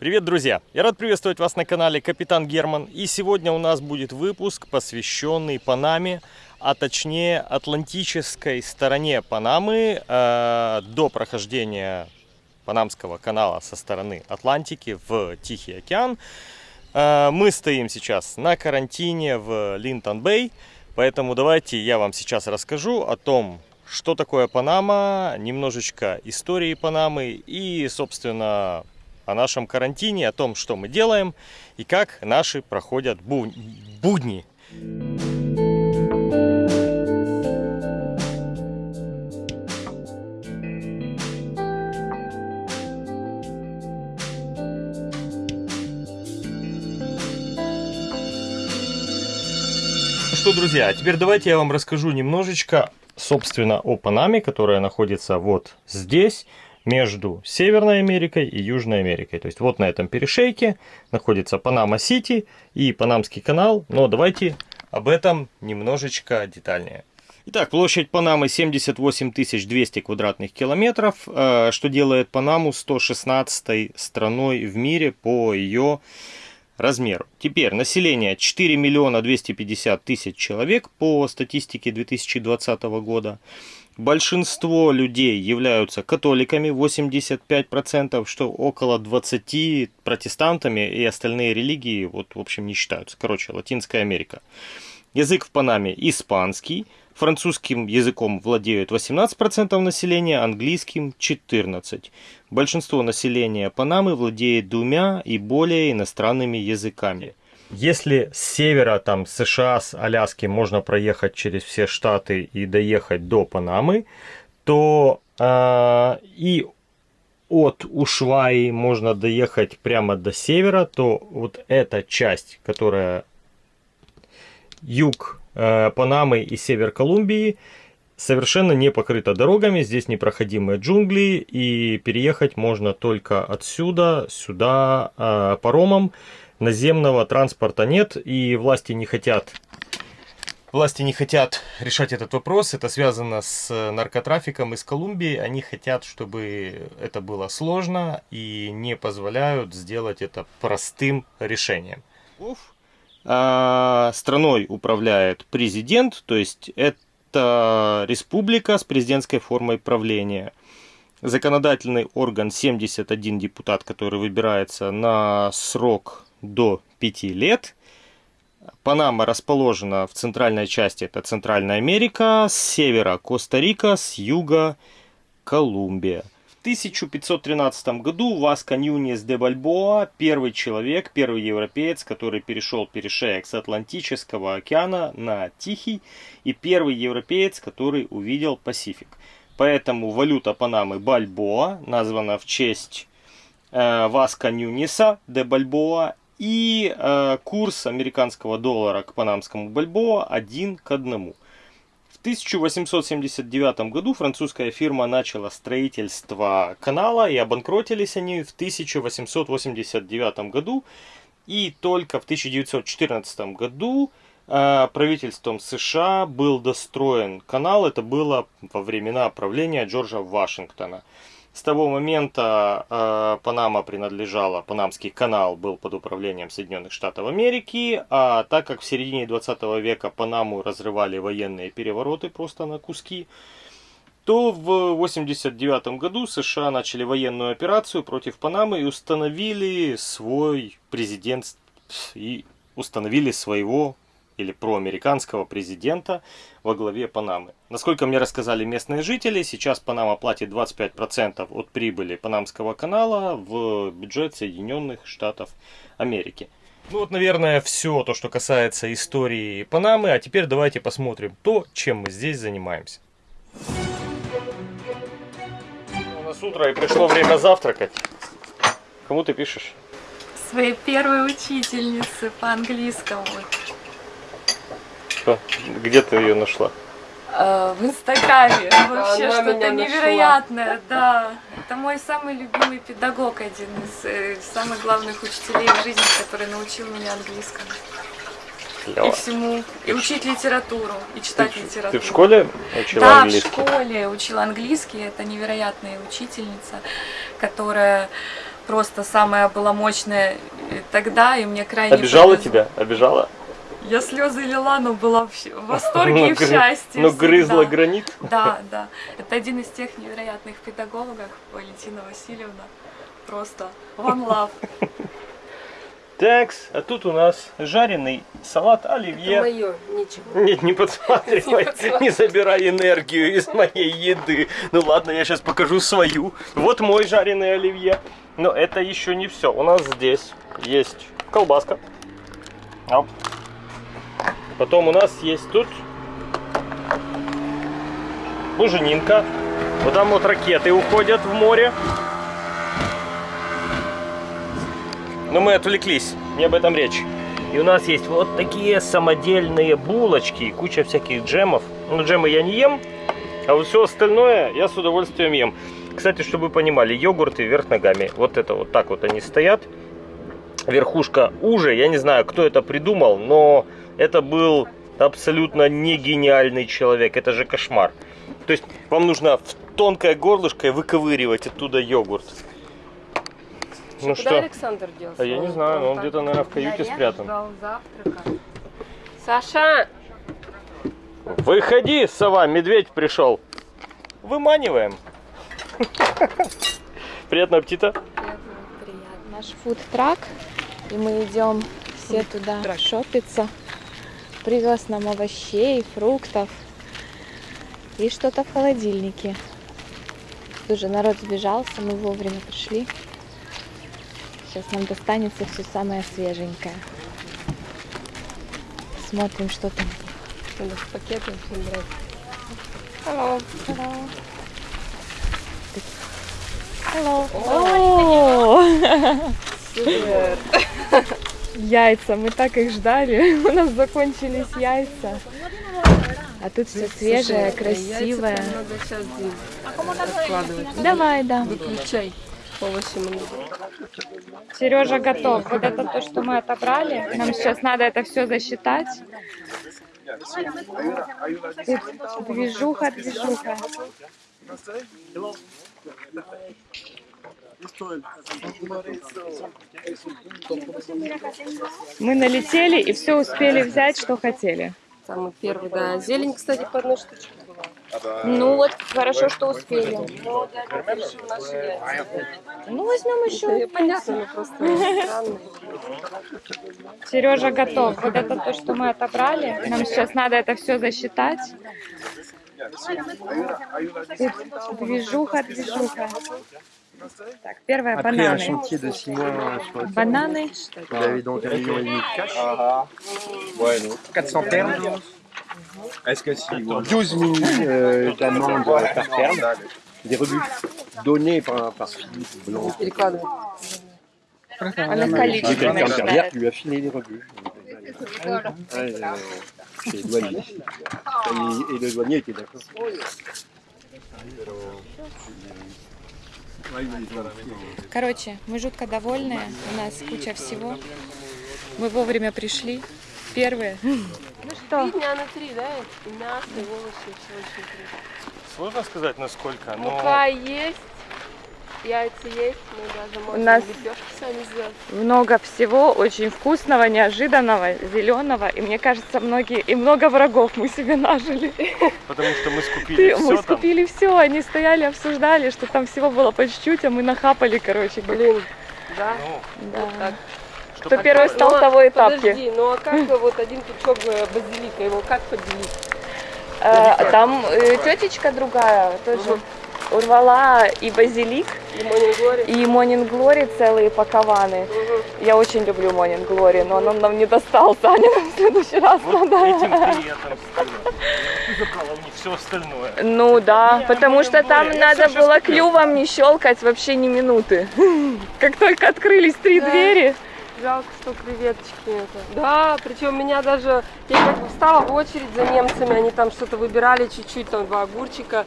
Привет, друзья! Я рад приветствовать вас на канале Капитан Герман. И сегодня у нас будет выпуск, посвященный Панаме, а точнее Атлантической стороне Панамы э, до прохождения Панамского канала со стороны Атлантики в Тихий океан. Э, мы стоим сейчас на карантине в Линтон-Бэй, поэтому давайте я вам сейчас расскажу о том, что такое Панама, немножечко истории Панамы и, собственно, о нашем карантине, о том, что мы делаем и как наши проходят будни. что, друзья, а теперь давайте я вам расскажу немножечко, собственно, о Панаме, которая находится вот здесь, между Северной Америкой и Южной Америкой. То есть вот на этом перешейке находится Панама-Сити и Панамский канал. Но давайте об этом немножечко детальнее. Итак, площадь Панамы 78 200 квадратных километров, э, что делает Панаму 116 страной в мире по ее размеру. Теперь население 4 миллиона 250 тысяч человек по статистике 2020 года. Большинство людей являются католиками, 85%, что около 20 протестантами и остальные религии, вот, в общем, не считаются. Короче, Латинская Америка. Язык в Панаме испанский, французским языком владеют 18% населения, английским 14%. Большинство населения Панамы владеет двумя и более иностранными языками. Если с севера, там, США, с Аляски можно проехать через все штаты и доехать до Панамы, то э, и от Ушваи можно доехать прямо до севера, то вот эта часть, которая юг э, Панамы и север Колумбии, совершенно не покрыта дорогами, здесь непроходимые джунгли, и переехать можно только отсюда, сюда, э, паромом. Наземного транспорта нет, и власти не хотят Власти не хотят решать этот вопрос, это связано с наркотрафиком из Колумбии, они хотят, чтобы это было сложно и не позволяют сделать это простым решением. А, страной управляет президент, то есть это республика с президентской формой правления. Законодательный орган 71 депутат, который выбирается на срок до 5 лет. Панама расположена в центральной части, это Центральная Америка, с севера Коста-Рика, с юга Колумбия. 1513 году Васко Ньюнес де Бальбоа, первый человек, первый европеец, который перешел перешеек с Атлантического океана на Тихий, и первый европеец, который увидел Пасифик. Поэтому валюта Панамы Бальбоа названа в честь э, Васко Ньюнеса де Бальбоа, и э, курс американского доллара к панамскому Бальбоа один к одному. 1879 году французская фирма начала строительство канала и обанкротились они в 1889 году. И только в 1914 году э, правительством США был достроен канал. Это было во времена правления Джорджа Вашингтона. С того момента э, Панама принадлежала, Панамский канал был под управлением Соединенных Штатов Америки, а так как в середине 20 века Панаму разрывали военные перевороты просто на куски, то в 1989 году США начали военную операцию против Панамы и установили свой президент и установили своего или проамериканского президента во главе Панамы. Насколько мне рассказали местные жители, сейчас Панама платит 25% от прибыли Панамского канала в бюджет Соединенных Штатов Америки. Ну вот, наверное, все то, что касается истории Панамы. А теперь давайте посмотрим то, чем мы здесь занимаемся. У нас утро и пришло время завтракать. Кому ты пишешь? Своей первой учительнице по английскому. Что? Где ты ее нашла? Э, в Инстаграме. Вообще что-то невероятное, да. Это мой самый любимый педагог, один из э, самых главных учителей в жизни, который научил меня английскому. Клево. И всему. И учить литературу, и читать ты, литературу. Ты в школе учила да, английский? Да, в школе учила английский. Это невероятная учительница, которая просто самая была мощная э, тогда, и мне крайне Обижала повезло. тебя? Обижала? Я слезы лила, но была в восторге и в счастье. Ну, грызла гранит. Да, да. Это один из тех невероятных педагогов, Валентина Васильевна. Просто one love. Такс, а тут у нас жареный салат оливье. Мое, ничего. Нет, не подсматривай, не забирай энергию из моей еды. Ну ладно, я сейчас покажу свою. Вот мой жареный оливье. Но это еще не все. У нас здесь есть колбаска. Оп. Потом у нас есть тут буженинка. Вот там вот ракеты уходят в море. Но мы отвлеклись, не об этом речь. И у нас есть вот такие самодельные булочки и куча всяких джемов. Ну, джемы я не ем, а вот все остальное я с удовольствием ем. Кстати, чтобы вы понимали, йогурты вверх ногами. Вот это вот так вот они стоят. Верхушка уже, я не знаю, кто это придумал, но это был абсолютно не гениальный человек. Это же кошмар. То есть вам нужно в тонкое горлышко выковыривать оттуда йогурт. Ну Куда что? Александр делся? А я не знаю, но он где-то, наверное, в каюте спрятан. Саша! Выходи, сова, медведь пришел. Выманиваем. Приятного аппетита. Приятно. Наш фуд-трак, и мы идем все туда шопиться. Привез нам овощей, фруктов и что-то в холодильнике. Тоже народ сбежался, мы вовремя пришли. Сейчас нам достанется все самое свеженькое. Смотрим, что там. Надо в пакеты всем брать. Hello. Hello. Hello. Супер! Яйца, мы так их ждали. У нас закончились яйца. А тут все свежее, красивое. Надо сейчас. Давай, да. Выключай. По 8 минут. Сережа готов. Вот это то, что мы отобрали. Нам сейчас надо это все засчитать. Движуха, движуха. Мы налетели и все успели взять, что хотели. Самый первый, да. Зелень, кстати, по одной штучке была. Ну вот, хорошо, что успели. Ну, возьмем еще. Понятно, просто. Сережа готов. Вот это то, что мы отобрали. Нам сейчас надо это все засчитать. Движуха, движуха. Так, первое Après un бананы. chantier de 6 mois sur le terrain, Бананы. vous avez donc un million et demi de cash. Ouais, donc 400 termes. Est-ce que si 12 000 euh, d'amende par terme, des rebuts donnés par, par Philippe Blanc. Перекладывай. Она Et количество quelqu'un derrière считает. qui lui a filé les rebuts. Ouais, euh, chez les douaniers. Et, et le douanier était d'accord. Короче, мы жутко довольны. У нас куча всего. Мы вовремя пришли. Первые. Ну что? Три дня на три, да? И мясо, и овощи, все очень круто. Сложно сказать, насколько, но... Мука есть, яйца есть, мы даже можем нас- лепешки сами сделать. Много всего, очень вкусного, неожиданного, зеленого. И мне кажется, многие и много врагов мы себе нажили. Потому что мы скупили Ты- все мы там. скупили все, они стояли, обсуждали, что там всего было по чуть-чуть, а мы нахапали, короче. Блин, да? Ну, Да. так. Кто первый стал, Ну, а того и тапки. Подожди, ну а как бы вот один пучок э, базилика, его как поделить? Э, Там э, тетечка другая тоже урвала и базилик, И Morning Glory? и Монин Глори целые пакованы. Мгм. Я очень люблю Монин Глори, но он нам не достался. Аня нам в следующий раз Вот надо. этим ты и отомстила. Ты забрала у них все остальное. Ну да, Не, потому Монин что там надо было клювом не щелкать вообще ни минуты. Как только открылись три Да. двери, Жалко, что креветочки это. Да, причем меня даже, я как бы встала в очередь за немцами, они там что-то выбирали чуть-чуть, там два огурчика,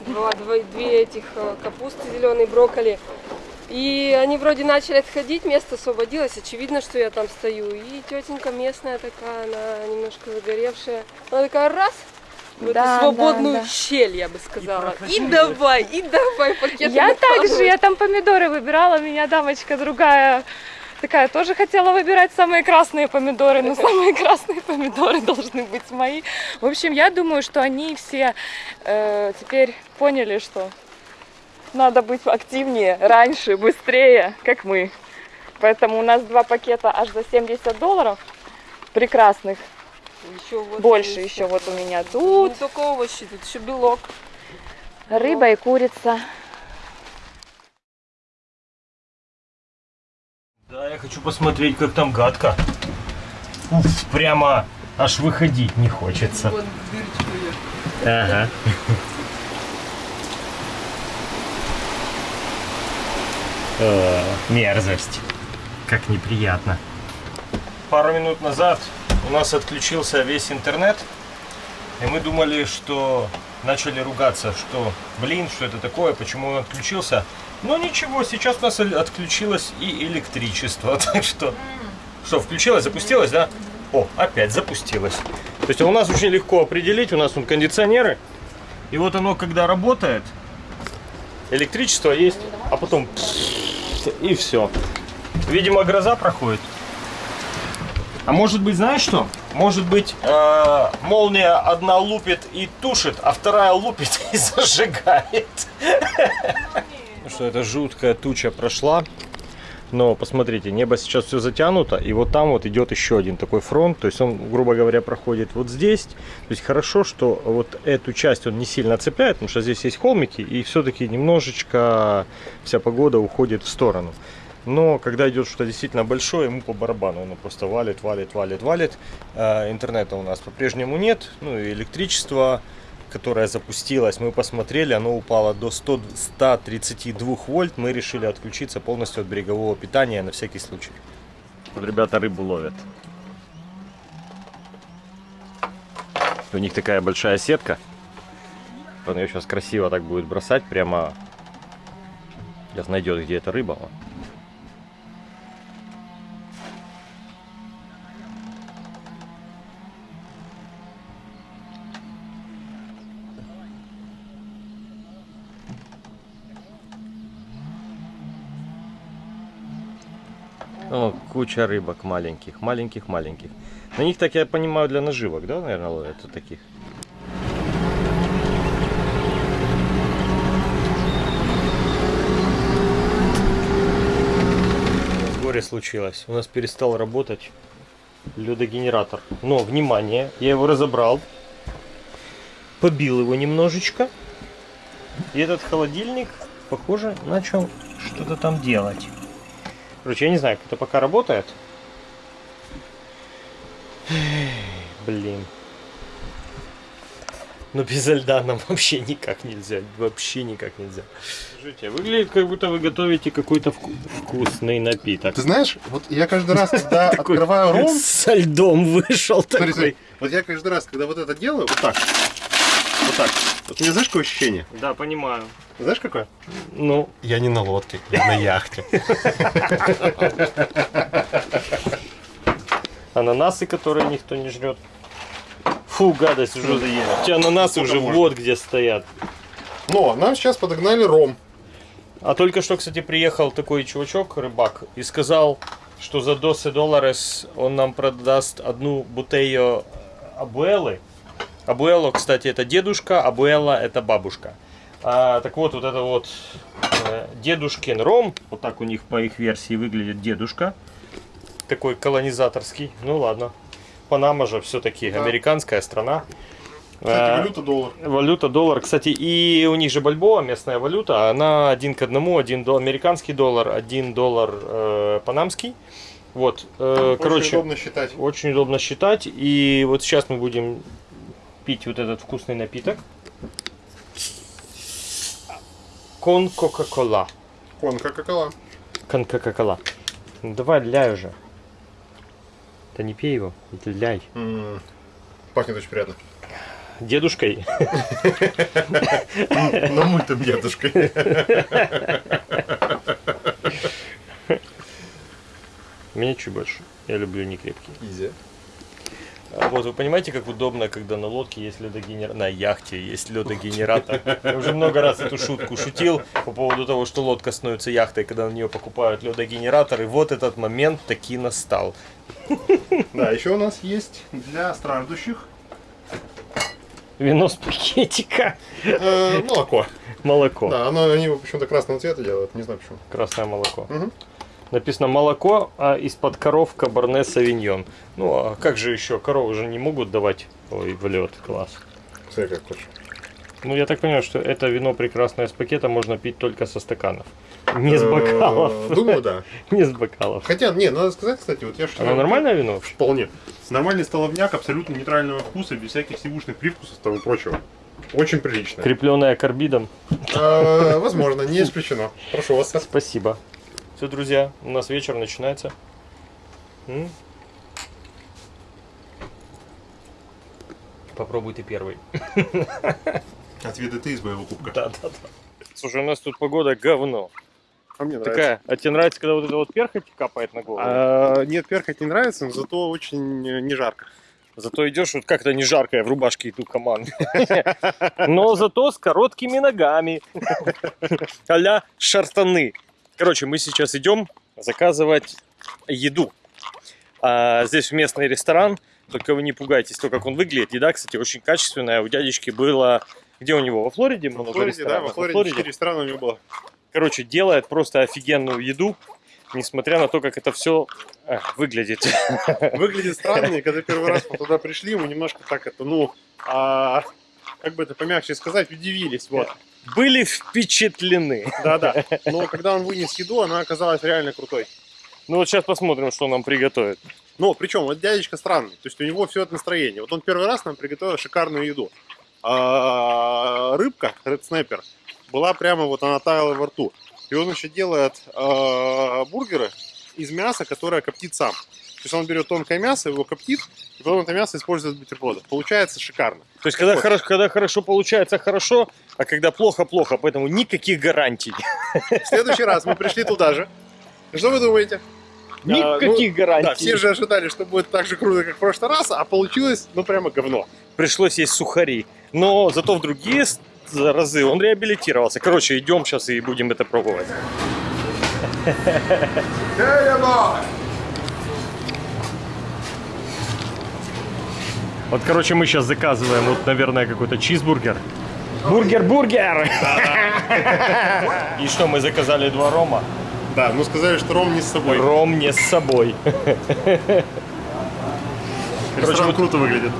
два, два- две этих э, капусты зеленые, брокколи. И они вроде начали отходить, место освободилось, очевидно, что я там стою. И тетенька местная такая, она немножко загоревшая. Она такая раз, в Да, эту свободную да, да. щель, я бы сказала. И, давай, и давай пакет. Я также, я там помидоры выбирала, меня дамочка другая такая тоже хотела выбирать самые красные помидоры, но самые красные помидоры должны быть мои. В общем, я думаю, что они все э, теперь поняли, что надо быть активнее, раньше, быстрее, как мы. Поэтому у нас два пакета аж за 70 долларов прекрасных. Еще вот Больше еще вот у меня Тут тут не только овощи, тут еще белок. рыба и курица. Я хочу посмотреть, как там гадко. Уф, прямо аж выходить не хочется. Дырочка. Ага. Э, Мерзость. Как неприятно. Пару минут назад у нас отключился весь интернет. И мы думали, что начали ругаться, что, блин, что это такое, почему он отключился. Но ничего, сейчас у нас отключилось и электричество. Так что, что, включилось, запустилось, да? О, опять запустилось. То есть у нас очень легко определить, у нас тут кондиционеры. И вот оно, когда работает, электричество есть, а потом и все. Видимо, гроза проходит. А может быть, знаешь что? Может быть, э, молния одна лупит и тушит, а вторая лупит и зажигает. Что эта жуткая туча прошла. Но посмотрите, небо сейчас все затянуто, и вот там вот идет еще один такой фронт, то есть он, грубо говоря, проходит вот здесь. То есть хорошо, что вот эту часть он не сильно цепляет, потому что здесь есть холмики, и все-таки немножечко вся погода уходит в сторону. Но когда идет что-то действительно большое, ему по барабану, оно просто валит, валит, валит, валит. Э, Интернета у нас по-прежнему нет, ну и электричество, которое запустилось, мы посмотрели, оно упало до 100, 132 вольт. Мы решили отключиться полностью от берегового питания на всякий случай. Вот ребята рыбу ловят. У них такая большая сетка. Он ее сейчас красиво так будет бросать, прямо сейчас найдет, где эта рыба. Вон. О, куча рыбок маленьких, маленьких, маленьких. На них, так я понимаю, для наживок, да, наверное, ловят вот таких? Горе случилось. У нас перестал работать ледогенератор. Но, внимание, я его разобрал, побил его немножечко. И этот холодильник, похоже, начал что-то там делать. Короче, я не знаю, как это пока работает. Блин. Но без льда нам вообще никак нельзя. Вообще никак нельзя. Скажите, выглядит, как будто вы готовите какой-то вку- вкусный напиток. Ты знаешь, вот я каждый раз, когда открываю ром, Со льдом вышел такой. вот я каждый раз, когда вот это делаю, вот так, вот так, вот у меня знаешь, какое ощущение? Да, понимаю. Знаешь, какое? Ну, Я не на лодке, я на яхте. ананасы, которые никто не жрет. Фу, гадость уже заели. Эти ананасы уже вот где стоят. Но нам сейчас подогнали ром. А только что, кстати, приехал такой чувачок, рыбак, и сказал, что за 12 долларов он нам продаст одну бутею абуэлы. Абуэло, кстати, это дедушка, абуэла это бабушка. А, так вот, вот это вот э, дедушкин ром, вот так у них по их версии выглядит дедушка. Такой колонизаторский. Ну ладно. Панама же все-таки Да. американская страна. Кстати, Э, валюта доллар. Валюта доллар, кстати, и у них же бальбоа, местная валюта, она один к одному, один до, американский доллар, один доллар э, панамский. Вот, э, Очень короче, удобно считать. очень удобно считать. И вот сейчас мы будем пить вот этот вкусный напиток. Кон Кока-Кола. Кон Кока-Кола. Кон Кока-Кола. Ну, давай, ляй уже. Да не пей его, это ляй. М, Пахнет очень приятно. Дедушкой. На мультом дедушкой. Мне чуть больше. Я люблю не крепкий. Изи. А Вот вы понимаете, как удобно, когда на лодке есть ледогенератор, на яхте есть ледогенератор. Я уже много раз эту шутку шутил по поводу того, что лодка становится яхтой, когда на нее покупают ледогенератор. И вот этот момент таки настал. Да, еще у нас есть для страждущих Вино с пакетика. э, молоко. Молоко. Да, оно, они почему-то красного цвета делают, не знаю почему. Красное молоко. Мгм. Написано молоко, а из-под коров кабарне савиньон. Ну, а как же еще? Коровы же не могут давать... Ой, в лед, класс. Смотри, как хочешь. Ну, я так понимаю, что это вино прекрасное из пакета можно пить только со стаканов. Не с Э, бокалов. Думаю, да. Не с бокалов. Хотя, не, надо сказать, кстати, вот я что Оно нормальное вино вообще? Вполне. Нормальный столовняк, абсолютно нейтрального вкуса, без всяких сивушных привкусов и прочего. Очень прилично. Крепленное карбидом. Э, Возможно, не исключено. Прошу вас. Спасибо. Все, друзья, у нас вечер начинается. М? Попробуй ты первый. Отведай ты из моего кубка. Да, да, да. Слушай, у нас тут погода говно. А мне нравится. Такая. А тебе нравится, когда вот это вот перхоть капает на голову? А, нет, перхоть не нравится, но зато очень не жарко. Зато идешь вот как-то не жарко, я в рубашке иду команды. Но зато с короткими ногами. а шартаны. Короче, мы сейчас идем заказывать еду. А здесь местный ресторан. Только вы не пугайтесь, то, как он выглядит. Еда, кстати, очень качественная. У дядечки было... Где у него? Во Флориде много Во Флориде, да, ресторанов? во Флориде 4 ресторана у него было. Короче, делает просто офигенную еду, несмотря на то, как это все выглядит. Выглядит странно, и когда первый раз мы туда пришли, мы немножко так это, ну, а, как бы это помягче сказать, удивились, вот. Были впечатлены. Да-да. Но когда он вынес еду, она оказалась реально крутой. Ну вот сейчас посмотрим, что нам приготовят. Но причем вот дядечка странный, то есть у него все это настроение. Вот он первый раз нам приготовил шикарную еду. А, рыбка, ред снайпер, была прямо вот она таяла во рту. И он еще делает а, бургеры из мяса, которое коптит сам. То есть он берет тонкое мясо, его коптит, и потом это мясо использует в бутербродах. Получается шикарно. То есть, когда, Вот. хорошо, когда хорошо получается хорошо, а когда плохо плохо, поэтому никаких гарантий. В следующий раз мы пришли туда же. Что вы думаете? Никаких Да, гарантий. все же ожидали, что будет так же круто, как в прошлый раз, а получилось, ну, прямо говно. Пришлось есть сухари. Но зато в другие разы он реабилитировался. Короче, идем сейчас и будем это пробовать. Вот, короче, мы сейчас заказываем, вот, наверное, какой-то чизбургер. Бургер-бургер! И что, мы заказали два рома? Да, ну сказали, что Ром не с собой. Ром не с собой. Ресторан вот- круто выглядит.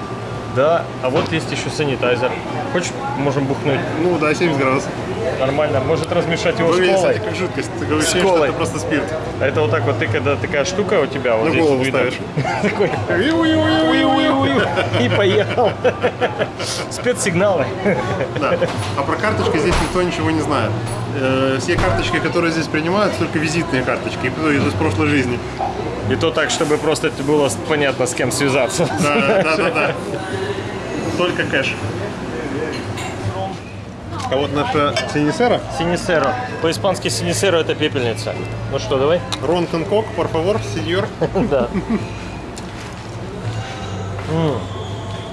Да, а вот есть еще санитайзер. Хочешь, можем бухнуть? Ну да, 70 градусов. Нормально. Может размешать его с Выглядит, колой? кстати, как жидкость. Такое С колой. это просто спирт. А Это вот так вот, ты когда такая штука у тебя, вот На здесь голову видно. ставишь. Такой, и поехал. Спецсигналы. Да. А про карточки здесь никто ничего не знает. Э, Все карточки, которые здесь принимают, только визитные карточки, из прошлой жизни. И то так, чтобы просто было понятно, с кем связаться. Да, да, да, да. Только кэш. А вот наша Синисера, Синисеро. По-испански синисеро это пепельница. Ну что, давай? Рон Конкок, por favor, сеньор. Да.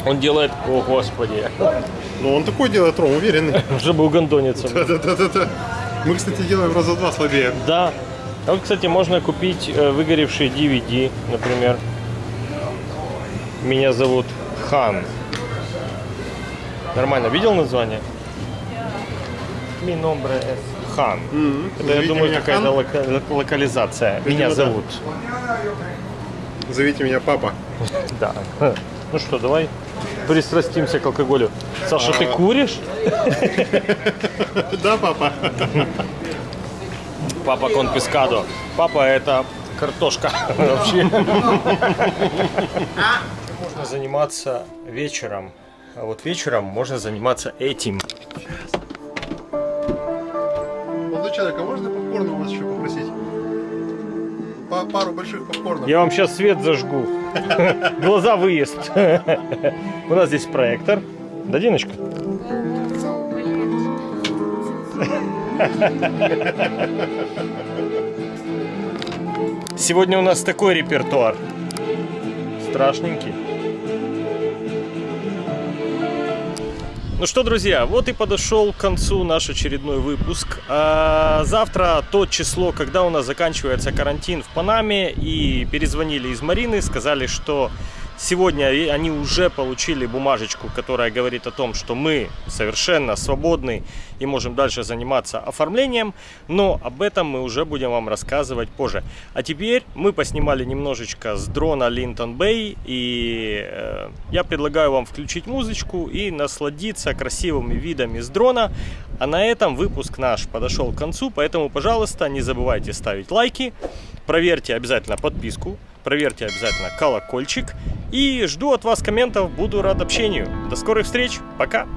Он делает... О, господи. Ну, он такой делает ром, уверенный. Чтобы угондониться. Да-да-да-да. Мы, кстати, делаем раза два слабее. Да. А вот, кстати, можно купить э, выгоревший DVD, например. Меня зовут Хан. Нормально, видел название? Nombre es Хан. Это, я думаю, какая-то лока- лок- локализация. Видимо, Меня да. зовут. Зовите меня папа. Да. Ну что, давай пристрастимся к алкоголю. Саша, ты куришь? Да, папа. Папа конфискадо. Папа это картошка вообще. Можно заниматься вечером. А вот вечером можно заниматься этим. Молодой человек, а можно попкорн у вас еще попросить? Па- пару больших попкорнов. Я вам сейчас свет зажгу. Глаза выезд. У нас здесь проектор. Да, Диночка? Сегодня у нас такой репертуар. Страшненький. Ну что, друзья, вот и подошел к концу наш очередной выпуск. А завтра тот число, когда у нас заканчивается карантин в Панаме, и перезвонили из Марины, сказали, что Сегодня они уже получили бумажечку, которая говорит о том, что мы совершенно свободны и можем дальше заниматься оформлением. Но об этом мы уже будем вам рассказывать позже. А теперь мы поснимали немножечко с дрона Линтон Бэй. И э, я предлагаю вам включить музычку и насладиться красивыми видами с дрона. А на этом выпуск наш подошел к концу. Поэтому, пожалуйста, не забывайте ставить лайки. Проверьте обязательно подписку проверьте обязательно колокольчик. И жду от вас комментов, буду рад общению. До скорых встреч, пока!